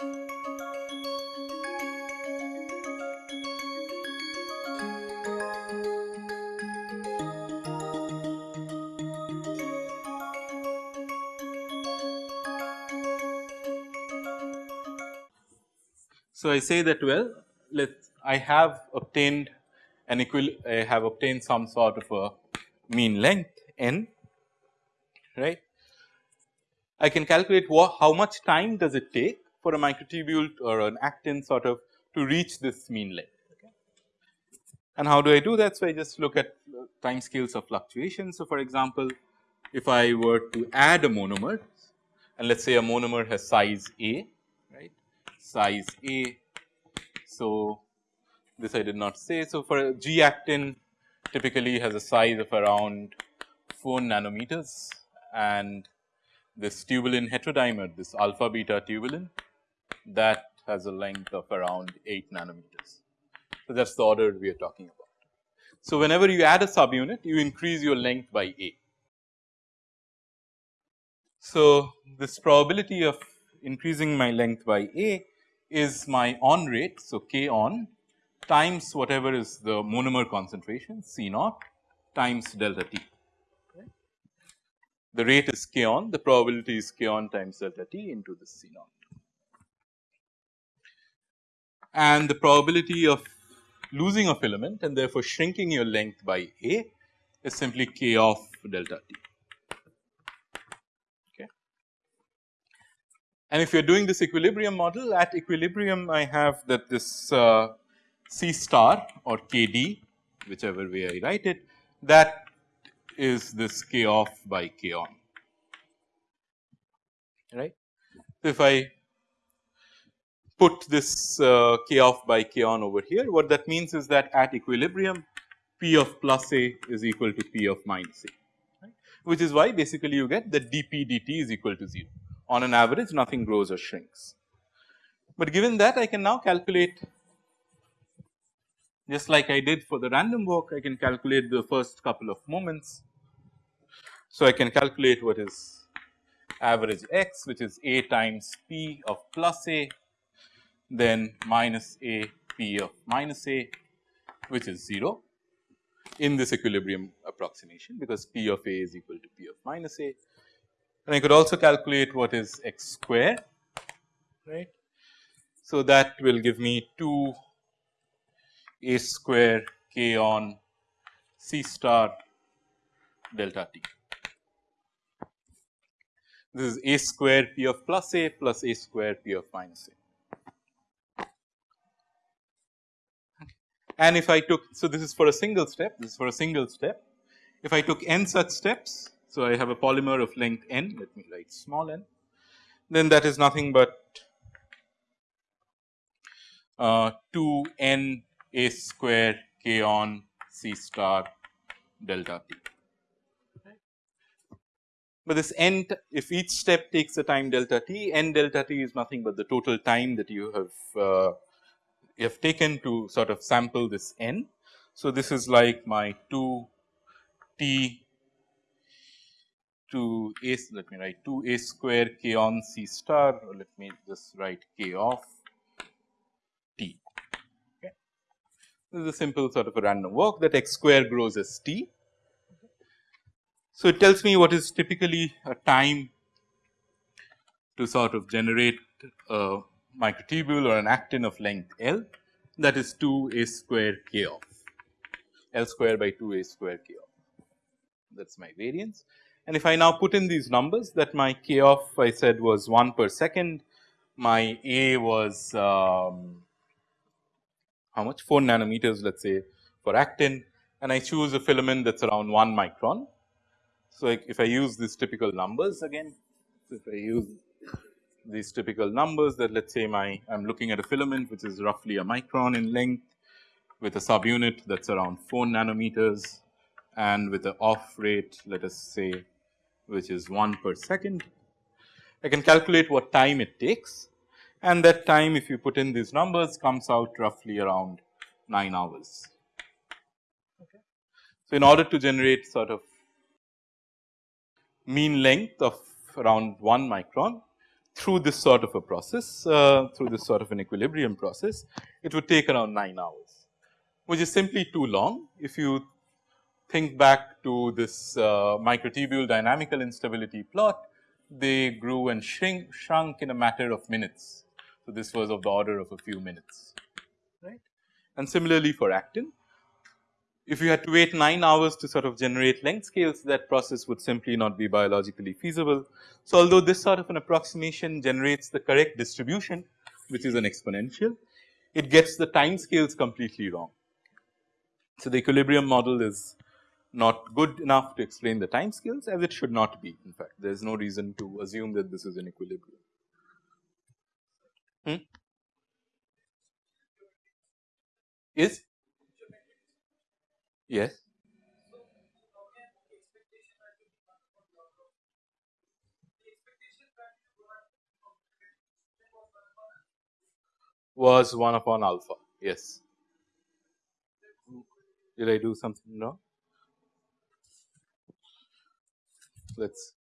So, I say that well let I have obtained an equal I have obtained some sort of a mean length n right. I can calculate what, how much time does it take for a microtubule or an actin sort of to reach this mean length. And how do I do that? So, I just look at time scales of fluctuation. So, for example, if I were to add a monomer and let us say a monomer has size A right size A. So, this I did not say. So, for a G actin typically has a size of around 4 nanometers and this tubulin heterodimer this alpha beta tubulin that has a length of around 8 nanometers. So, that is the order we are talking about. So, whenever you add a subunit you increase your length by A. So, this probability of increasing my length by A is my on rate. So, k on times whatever is the monomer concentration C naught times delta t. The rate is k on, the probability is k on times delta t into the C naught. And the probability of losing a filament and therefore shrinking your length by A is simply k off delta t. Okay. And if you are doing this equilibrium model at equilibrium I have that this uh, C star or K d whichever way I write it that is this k off by k on right. So, if I put this uh, k off by k on over here what that means is that at equilibrium p of plus a is equal to p of minus a right, which is why basically you get that dp dt is equal to 0 on an average nothing grows or shrinks. But given that I can now calculate just like I did for the random walk I can calculate the first couple of moments. So, I can calculate what is average x which is a times p of plus a then minus a p of minus a which is 0 in this equilibrium approximation because p of a is equal to p of minus a. And I could also calculate what is x square right. So, that will give me 2 a square k on C star delta t. This is a square p of plus a plus a square p of minus a. And if I took, so this is for a single step, this is for a single step. If I took n such steps, so I have a polymer of length n, let me write small n, then that is nothing but uh, 2 n a square k on C star delta t. But this n if each step takes the time delta t, n delta t is nothing but the total time that you have uh, you have taken to sort of sample this n. So, this is like my 2 t to a let me write 2 a square k on C star or let me just write k of off This is a simple sort of a random walk that x square grows as t. So, it tells me what is typically a time to sort of generate a microtubule or an actin of length L that is 2 a square k off L square by 2 a square k off that is my variance. And if I now put in these numbers that my k off I said was 1 per second, my a was um, how much 4 nanometers let us say for actin and I choose a filament that is around 1 micron. So, if I use these typical numbers again, if I use these typical numbers that let us say my I am looking at a filament which is roughly a micron in length with a subunit that is around 4 nanometers and with a off rate let us say which is 1 per second. I can calculate what time it takes and that time if you put in these numbers comes out roughly around 9 hours. Okay. So, in order to generate sort of mean length of around 1 micron through this sort of a process, uh, through this sort of an equilibrium process, it would take around 9 hours, which is simply too long. If you think back to this uh, microtubule dynamical instability plot, they grew and shrink, shrunk in a matter of minutes. So, this was of the order of a few minutes, right. And similarly for actin, if you had to wait 9 hours to sort of generate length scales that process would simply not be biologically feasible. So, although this sort of an approximation generates the correct distribution which is an exponential, it gets the time scales completely wrong. So, the equilibrium model is not good enough to explain the time scales as it should not be in fact there is no reason to assume that this is an equilibrium. Hmm? Is Yes. Was 1 upon alpha, yes. Did I do something wrong? Let's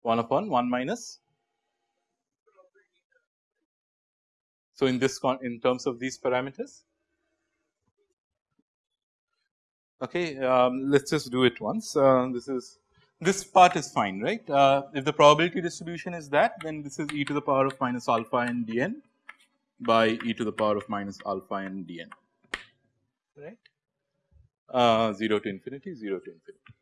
one upon 1 minus So, in this con in terms of these parameters? Okay um, let us just do it once. Uh, this is this part is fine right? Uh, if the probability distribution is that then this is e to the power of minus alpha n dn by e to the power of minus alpha n dn. Right? Uh, 0 to infinity 0 to infinity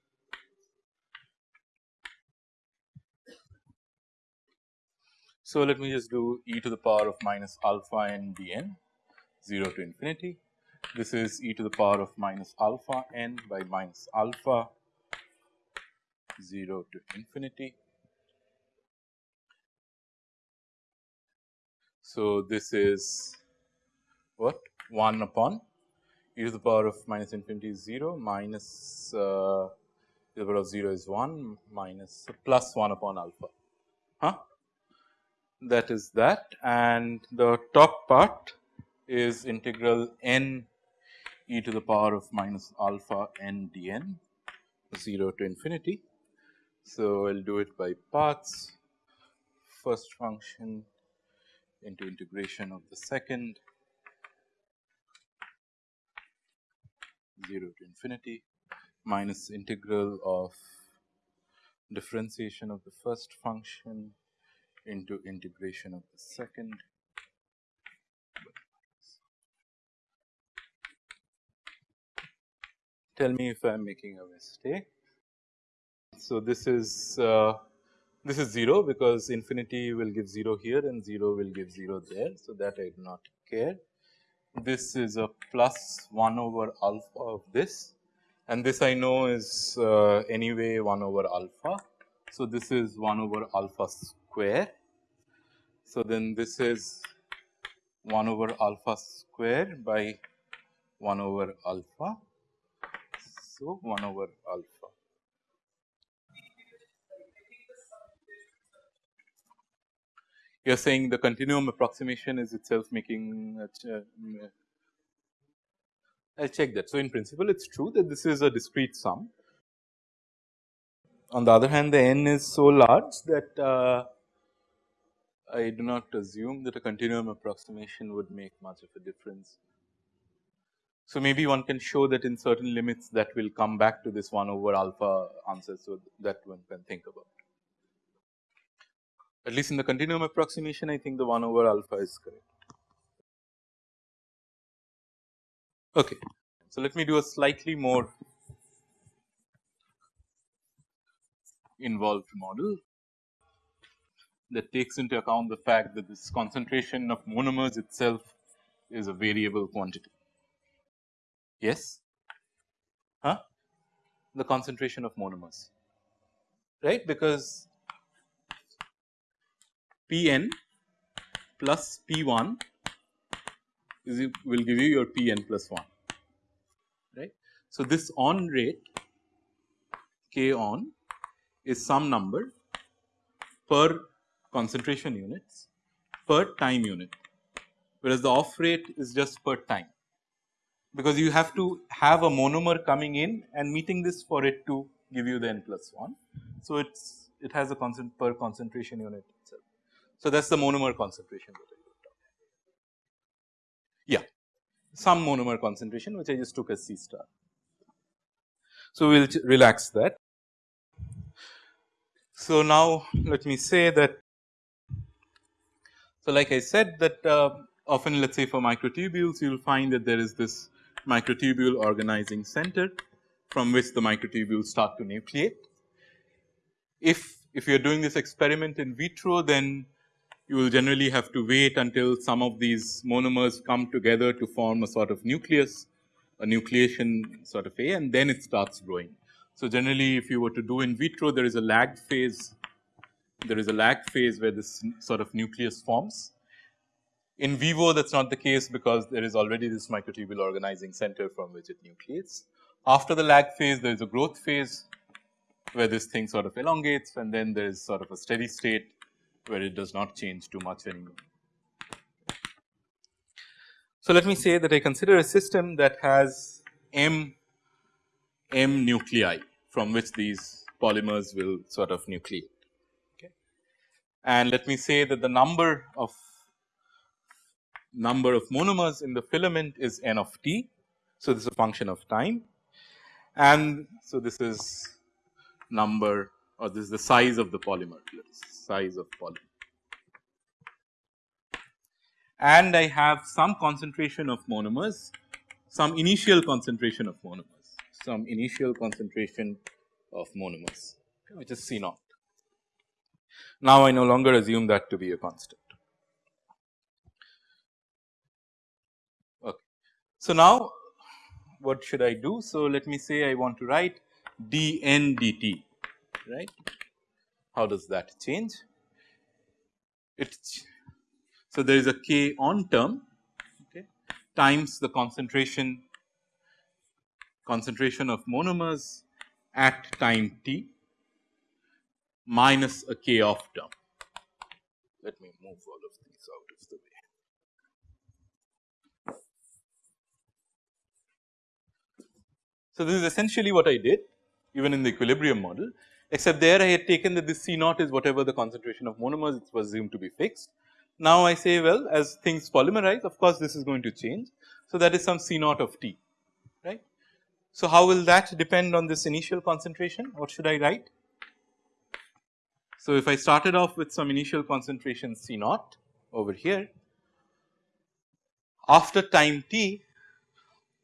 So, let me just do e to the power of minus alpha n dn 0 to infinity. This is e to the power of minus alpha n by minus alpha 0 to infinity. So, this is what 1 upon e to the power of minus infinity is 0 minus uh, e to the power of 0 is 1 minus plus 1 upon alpha. Huh? That is that and the top part is integral n e to the power of minus alpha n dn 0 to infinity. So, I will do it by parts first function into integration of the second 0 to infinity minus integral of differentiation of the first function into integration of the second tell me if I am making a mistake. So, this is uh, this is 0 because infinity will give 0 here and 0 will give 0 there. So, that I do not care. This is a plus 1 over alpha of this and this I know is uh, anyway 1 over alpha. So, this is 1 over alpha square. So, then this is 1 over alpha square by 1 over alpha. So, 1 over alpha. You are saying the continuum approximation is itself making uh, I will check that. So, in principle it is true that this is a discrete sum. On the other hand the n is so large that uh, I do not assume that a continuum approximation would make much of a difference. So, maybe one can show that in certain limits that will come back to this 1 over alpha answer. So, that one can think about. At least in the continuum approximation I think the 1 over alpha is correct. Okay. So, let me do a slightly more involved model that takes into account the fact that this concentration of monomers itself is a variable quantity. Yes? Huh? The concentration of monomers, right? Because Pn plus P1 is will give you your Pn plus 1, right. So, this on rate K on is some number per concentration units per time unit, whereas the off rate is just per time because you have to have a monomer coming in and meeting this for it to give you the n plus 1. So, it is it has a constant per concentration unit itself. So, that is the monomer concentration that I looked at. Yeah, some monomer concentration which I just took as C star. So, we will relax that. So, now let me say that so like I said that uh, often let us say for microtubules you will find that there is this microtubule organizing center from which the microtubules start to nucleate. If, if you are doing this experiment in vitro then you will generally have to wait until some of these monomers come together to form a sort of nucleus, a nucleation sort of a and then it starts growing. So, generally if you were to do in vitro there is a lag phase, there is a lag phase where this sort of nucleus forms in vivo that is not the case because there is already this microtubule organizing center from which it nucleates. After the lag phase there is a growth phase where this thing sort of elongates and then there is sort of a steady state where it does not change too much anymore. So, let me say that I consider a system that has m m nuclei from which these polymers will sort of nucleate. And let me say that the number of number of monomers in the filament is n of t. So, this is a function of time and so this is number or this is the size of the polymer size of polymer. And I have some concentration of monomers some initial concentration of monomers some initial concentration of monomers which is C naught. Now, I no longer assume that to be a constant. Okay. So, now what should I do? So, let me say I want to write dn dt right. How does that change? It's so there is a k on term okay, times the concentration concentration of monomers at time t minus a k off term. Let me move all of these out of the way. So, this is essentially what I did even in the equilibrium model except there I had taken that this C naught is whatever the concentration of monomers it was assumed to be fixed. Now, I say well as things polymerize of course, this is going to change. So, that is some C naught of t right. So, how will that depend on this initial concentration what should I write? So, if I started off with some initial concentration C naught over here after time t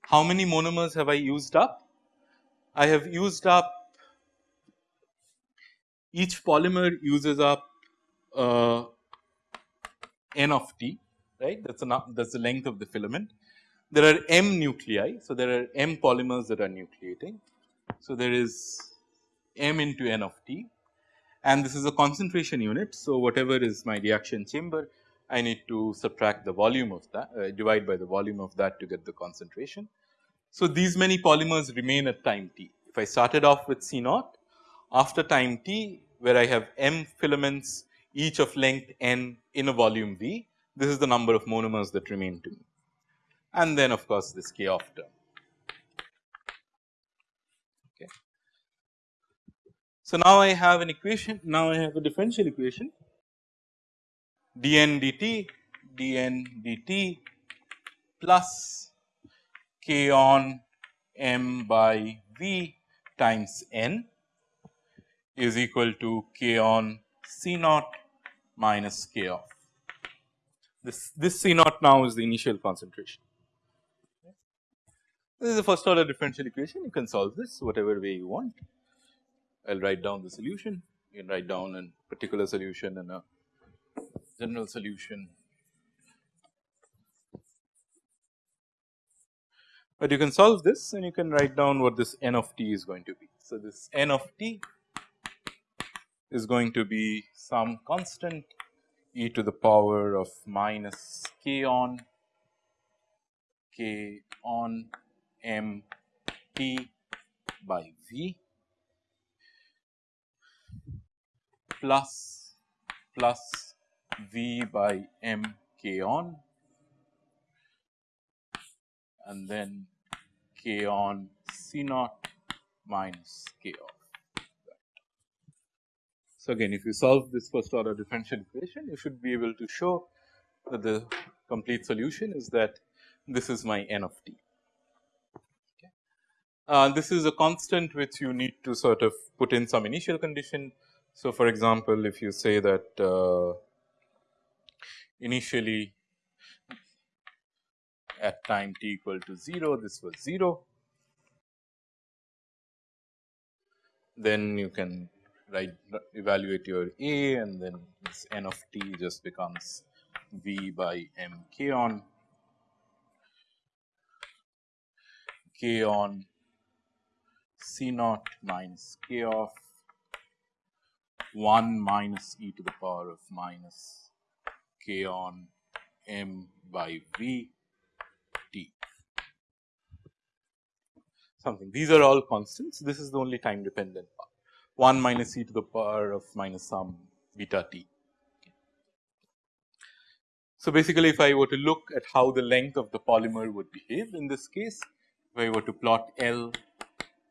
how many monomers have I used up? I have used up each polymer uses up uh, n of t right that is that is the length of the filament. There are m nuclei. So, there are m polymers that are nucleating. So, there is m into n of t and this is a concentration unit. So, whatever is my reaction chamber I need to subtract the volume of that uh, divide by the volume of that to get the concentration. So, these many polymers remain at time t. If I started off with C naught after time t where I have m filaments each of length n in a volume V, this is the number of monomers that remain to me and then of course, this k off term. So, now I have an equation, now I have a differential equation dn dt dn dt plus k on m by v times n is equal to k on C naught minus k off. This, this C naught now is the initial concentration. This is the first order differential equation you can solve this whatever way you want. I will write down the solution you can write down a particular solution and a general solution. But you can solve this and you can write down what this n of t is going to be. So, this n of t is going to be some constant e to the power of minus k on k on m t by v plus plus V by m k on and then k on C naught minus k off. So, again if you solve this first order differential equation you should be able to show that the complete solution is that this is my n of t. Okay. Uh, this is a constant which you need to sort of put in some initial condition. So, for example, if you say that uh, initially at time t equal to 0 this was 0 then you can write evaluate your A and then this n of t just becomes V by m k on. K on C naught minus k off 1 minus e to the power of minus k on m by v t something. These are all constants. This is the only time dependent part 1 minus e to the power of minus some beta t. So, basically if I were to look at how the length of the polymer would behave in this case, if I were to plot L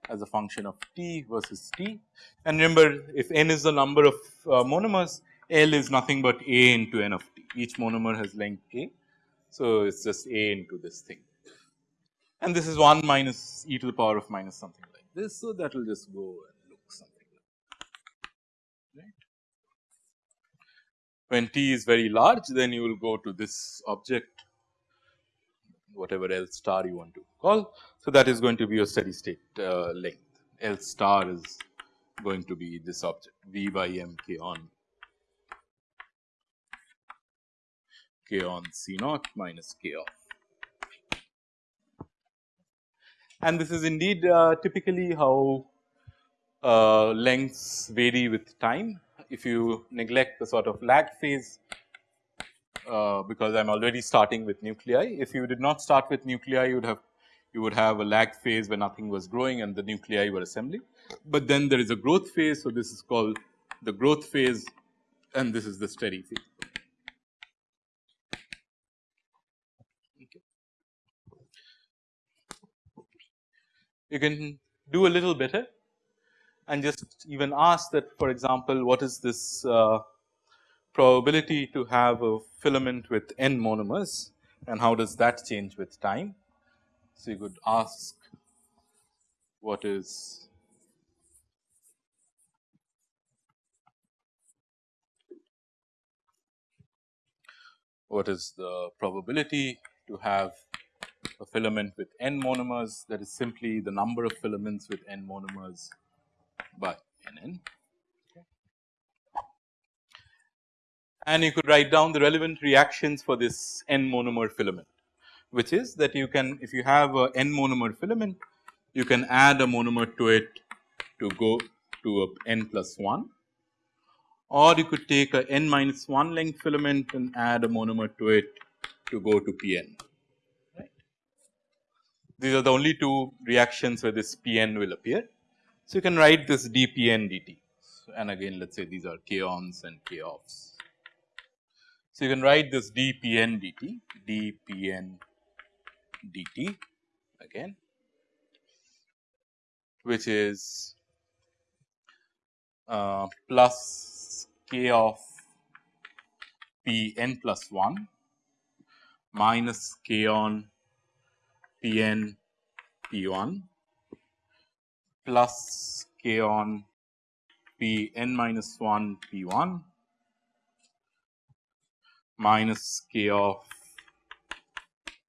as a function of t versus t and remember if n is the number of uh, monomers, L is nothing but a into n of t, each monomer has length a. So, it is just a into this thing and this is 1 minus e to the power of minus something like this. So, that will just go and look something like right. When t is very large then you will go to this object whatever L star you want to call. So, that is going to be your steady state uh, length L star is going to be this object V by m k on k on C naught minus k off. and this is indeed uh, typically how uh, lengths vary with time. If you neglect the sort of lag phase uh, because I am already starting with nuclei. If you did not start with nuclei you would have you would have a lag phase where nothing was growing and the nuclei were assembling. But then there is a growth phase. So, this is called the growth phase and this is the steady phase. you can do a little better and just even ask that for example, what is this uh, probability to have a filament with n monomers and how does that change with time. So, you could ask what is what is the probability to have a filament with n monomers that is simply the number of filaments with n monomers by nn. And you could write down the relevant reactions for this n monomer filament, which is that you can if you have a n monomer filament, you can add a monomer to it to go to a n plus 1 or you could take a n minus 1 length filament and add a monomer to it to go to Pn. These are the only two reactions where this Pn will appear. So, you can write this dPn dt and again let us say these are k-ons and k-offs. So, you can write this dPn dt, dPn dt again which is uh, plus k off p n plus 1 minus k on Pn P1 plus k on Pn minus 1 P1 minus k off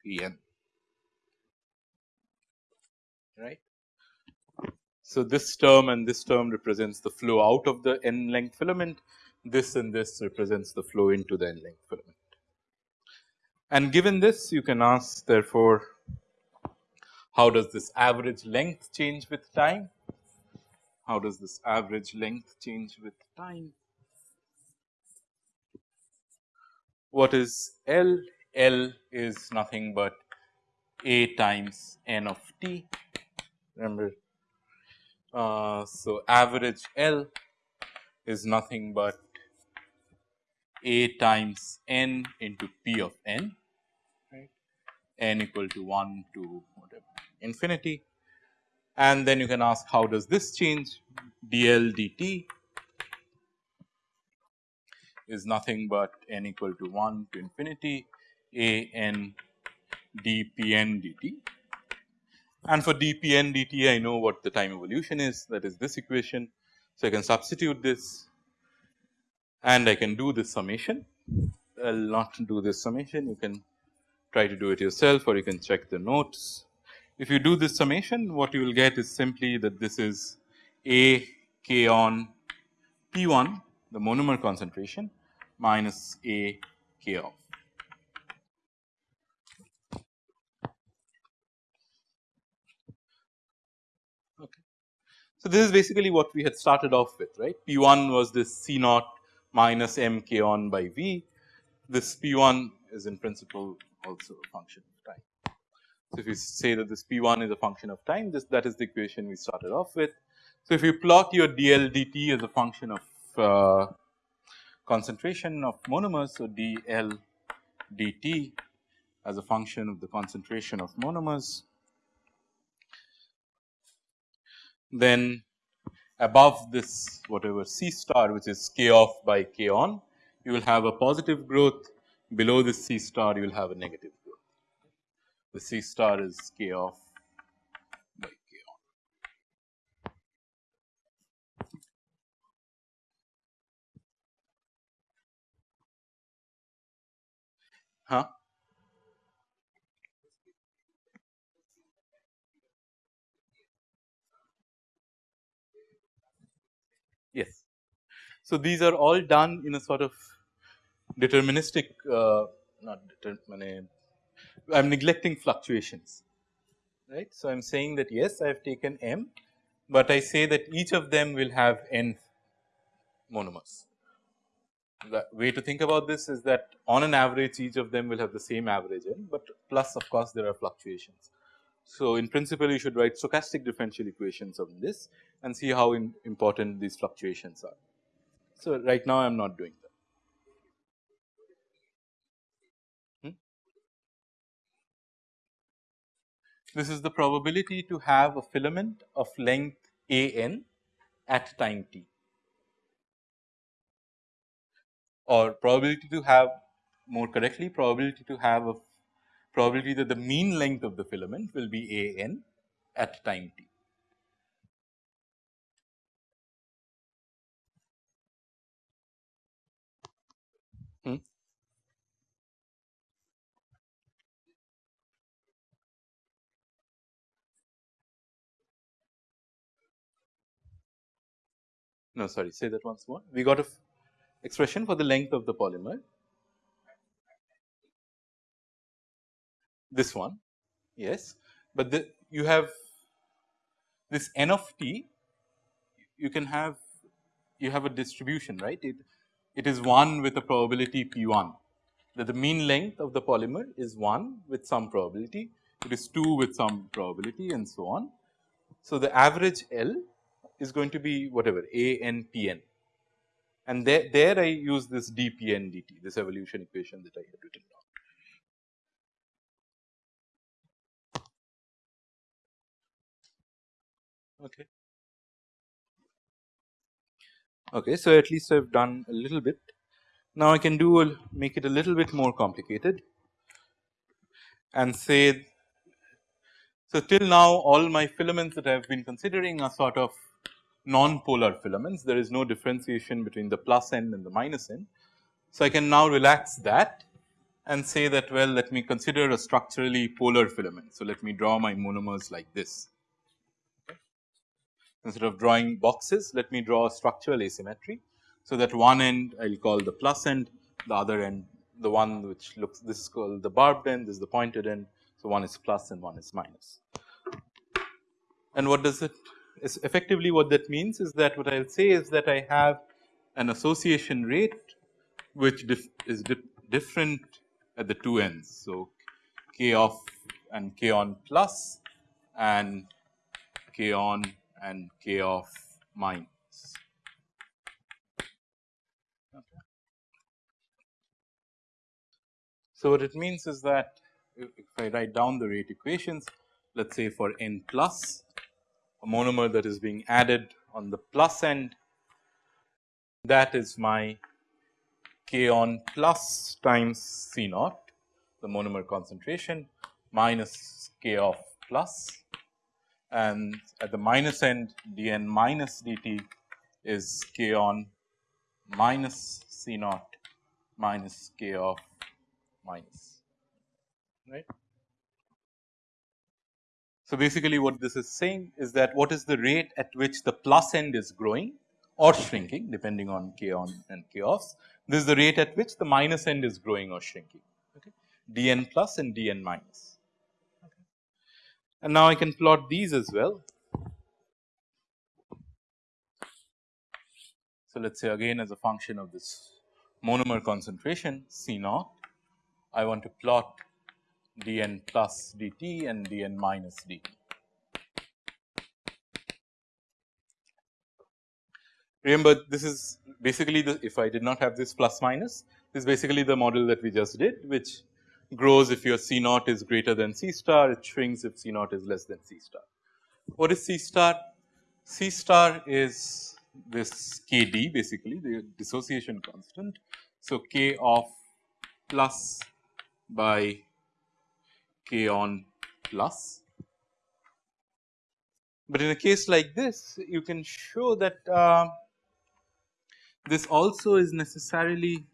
Pn right. So, this term and this term represents the flow out of the n length filament, this and this represents the flow into the n length filament. And given this you can ask therefore how does this average length change with time? How does this average length change with time? What is L? L is nothing but A times N of t. Remember, uh, so average L is nothing but A times N into P of N, right? N equal to 1 to whatever infinity and then you can ask how does this change dl dt is nothing but n equal to 1 to infinity a n d p n dt. And for d p n dt I know what the time evolution is that is this equation. So, I can substitute this and I can do this summation. I will not do this summation you can try to do it yourself or you can check the notes. If you do this summation what you will get is simply that this is a k on p 1 the monomer concentration minus a k off. Okay, so, this is basically what we had started off with right P 1 was this C naught minus m k on by V. This P 1 is in principle also a function of time. So, if you say that this P 1 is a function of time this that is the equation we started off with. So, if you plot your dl dt as a function of uh, concentration of monomers. So, dl dt as a function of the concentration of monomers then above this whatever C star which is k off by k on you will have a positive growth below this C star you will have a negative growth. The C star is k off by k on. Huh? Yes. So, these are all done in a sort of deterministic uh, not I am neglecting fluctuations right. So, I am saying that yes I have taken m, but I say that each of them will have n monomers. The way to think about this is that on an average each of them will have the same average n, but plus of course there are fluctuations. So, in principle you should write stochastic differential equations of this and see how important these fluctuations are. So, right now I am not doing that. Hmm? This is the probability to have a filament of length a n at time t or probability to have more correctly probability to have a probability that the mean length of the filament will be a n at time t. No, sorry, say that once more. We got a expression for the length of the polymer. This one, yes, but the, you have this n of t, you can have, you have a distribution, right. It, it is 1 with a probability p 1 that the mean length of the polymer is 1 with some probability, it is 2 with some probability and so on. So, the average L is going to be whatever A n p n and there, there I use this d p n dt this evolution equation that I had written down. Okay. Okay, so at least I've done a little bit. Now I can do a, make it a little bit more complicated and say so till now all my filaments that I have been considering are sort of non-polar filaments. There is no differentiation between the plus end and the minus end. So I can now relax that and say that well let me consider a structurally polar filament. So let me draw my monomers like this. Instead of drawing boxes, let me draw a structural asymmetry. So, that one end I will call the plus end, the other end the one which looks this is called the barbed end, this is the pointed end. So, one is plus and one is minus. And what does it is effectively what that means is that what I will say is that I have an association rate which is different at the two ends. So, k off and k on plus and k on and k off minus. So, what it means is that if I write down the rate equations, let us say for n plus a monomer that is being added on the plus end. That is my k on plus times C naught the monomer concentration minus k off plus. And at the minus end dn minus dt is k on minus C naught minus k off minus. Right. So, basically what this is saying is that what is the rate at which the plus end is growing or shrinking depending on k on and k offs. This is the rate at which the minus end is growing or shrinking okay. dn plus and dn minus. And now I can plot these as well. So, let us say again as a function of this monomer concentration C naught, I want to plot dn plus dt and dn minus dt. Remember this is basically the if I did not have this plus minus this is basically the model that we just did which grows if your C naught is greater than C star it shrinks if C naught is less than C star. What is C star? C star is this K d basically the dissociation constant. So, K off plus by k on plus. But in a case like this you can show that uh, this also is necessarily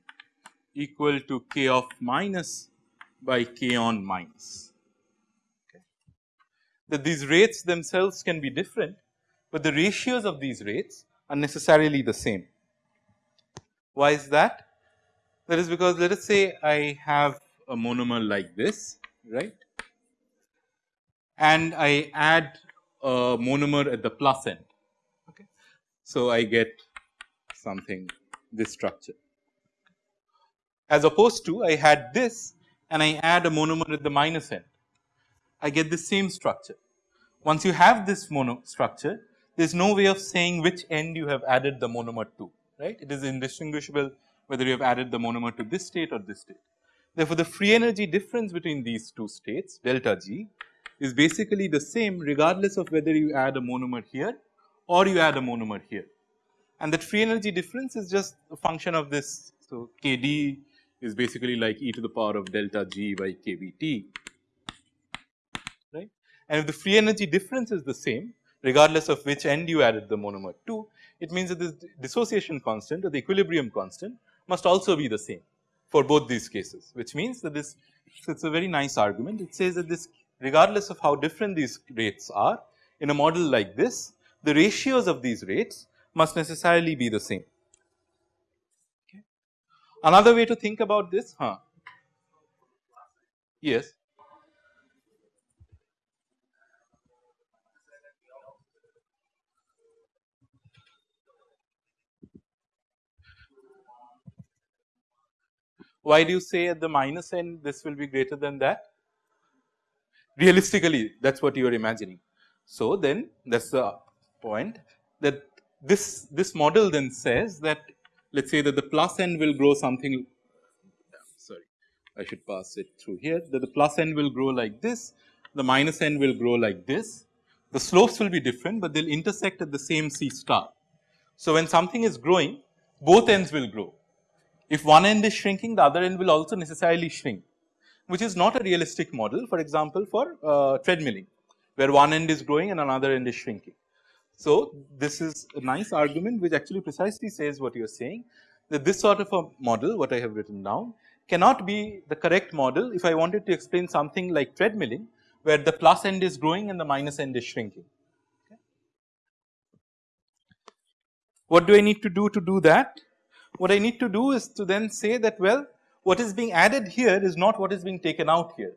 equal to k off minus by k on minus. Okay. That these rates themselves can be different, but the ratios of these rates are necessarily the same. Why is that? That is because let us say I have a monomer like this right and I add a monomer at the plus end. Okay. So, I get something this structure as opposed to I had this and I add a monomer at the minus end. I get the same structure. Once you have this mono structure, there is no way of saying which end you have added the monomer to, right. It is indistinguishable whether you have added the monomer to this state or this state. Therefore, the free energy difference between these two states delta G is basically the same regardless of whether you add a monomer here or you add a monomer here. And that free energy difference is just a function of this. So, K d is basically like e to the power of delta G by K B T right. And if the free energy difference is the same regardless of which end you added the monomer to, it means that this dissociation constant or the equilibrium constant must also be the same for both these cases, which means that this so it's a very nice argument. It says that this regardless of how different these rates are in a model like this, the ratios of these rates must necessarily be the same. Okay. Another way to think about this, huh? Yes. Why do you say at the minus end this will be greater than that? Realistically that is what you are imagining. So, then that is the point that this, this model then says that let us say that the plus end will grow something sorry I should pass it through here that the plus end will grow like this, the minus end will grow like this. The slopes will be different, but they will intersect at the same C star. So, when something is growing both ends will grow if one end is shrinking, the other end will also necessarily shrink, which is not a realistic model for example, for uh, treadmilling where one end is growing and another end is shrinking. So, this is a nice argument which actually precisely says what you are saying that this sort of a model what I have written down cannot be the correct model if I wanted to explain something like treadmilling where the plus end is growing and the minus end is shrinking. What do I need to do to do that? what I need to do is to then say that well what is being added here is not what is being taken out here.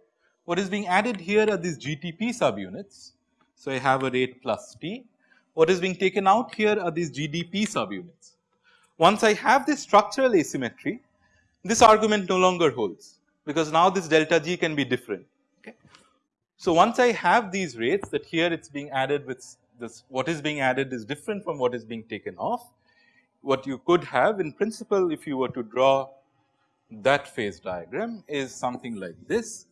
What is being added here are these GTP subunits. So, I have a rate plus T. What is being taken out here are these GDP subunits. Once I have this structural asymmetry, this argument no longer holds because now this delta G can be different. Okay. So, once I have these rates that here it is being added with this what is being added is different from what is being taken off what you could have in principle if you were to draw that phase diagram is something like this.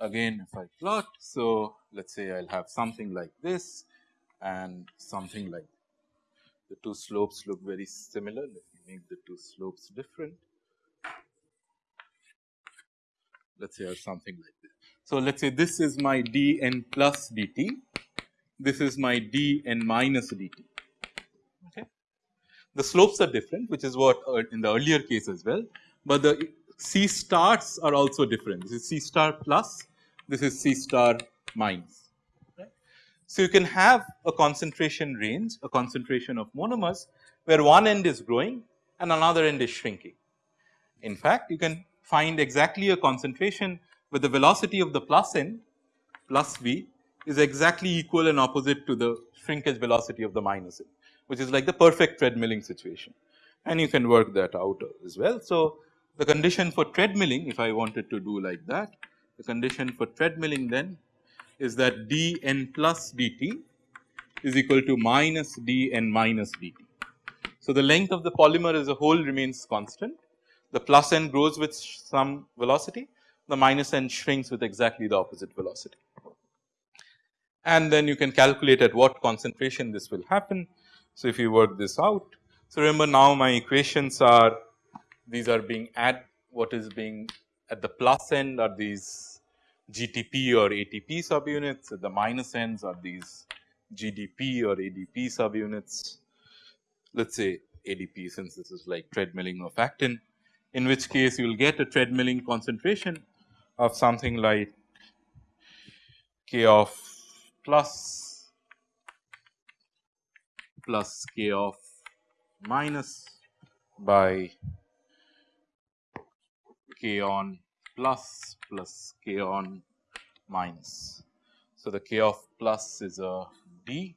Again if I plot, so let us say I will have something like this and something like the two slopes look very similar. Let me make the two slopes different. Let us say or something like this. So, let us say this is my d n plus dt, this is my d n minus dt. Okay. The slopes are different which is what uh, in the earlier case as well, but the C stars are also different. This is C star plus, this is C star minus. So, you can have a concentration range, a concentration of monomers where one end is growing and another end is shrinking. In fact, you can find exactly a concentration where the velocity of the plus end plus v is exactly equal and opposite to the shrinkage velocity of the minus end, which is like the perfect treadmilling situation and you can work that out as well. So, the condition for treadmilling if I wanted to do like that, the condition for treadmilling then is that d n plus dt is equal to minus d n minus dt. So, the length of the polymer as a whole remains constant, the plus end grows with some velocity, the minus end shrinks with exactly the opposite velocity. And then you can calculate at what concentration this will happen. So, if you work this out, so remember now my equations are these are being at what is being at the plus end are these GTP or ATP subunits, at the minus ends are these GDP or ADP subunits. Let us say ADP since this is like treadmilling of actin, in which case you will get a treadmilling concentration of something like K off plus plus K off minus by k on plus plus k on minus. So, the k off plus is a d.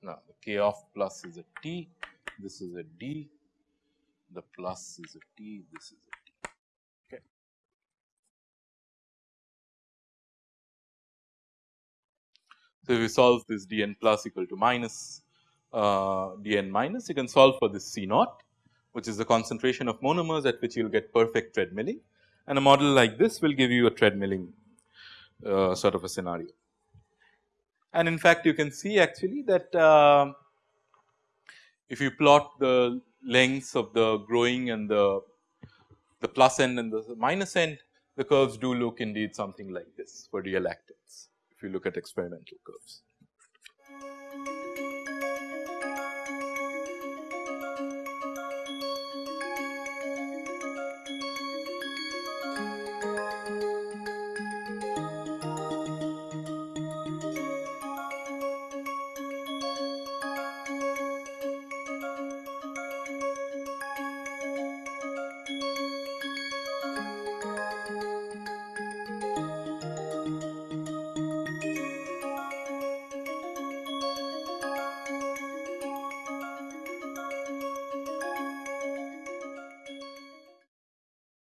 Now the k off plus is a t. This is a d. The plus is a t. This is So, if you solve this d n plus equal to minus uh, dn minus you can solve for this C naught which is the concentration of monomers at which you will get perfect treadmilling and a model like this will give you a treadmilling uh, sort of a scenario. And in fact, you can see actually that uh, if you plot the lengths of the growing and the, the plus end and the minus end, the curves do look indeed something like this for real actins if you look at experimental curves.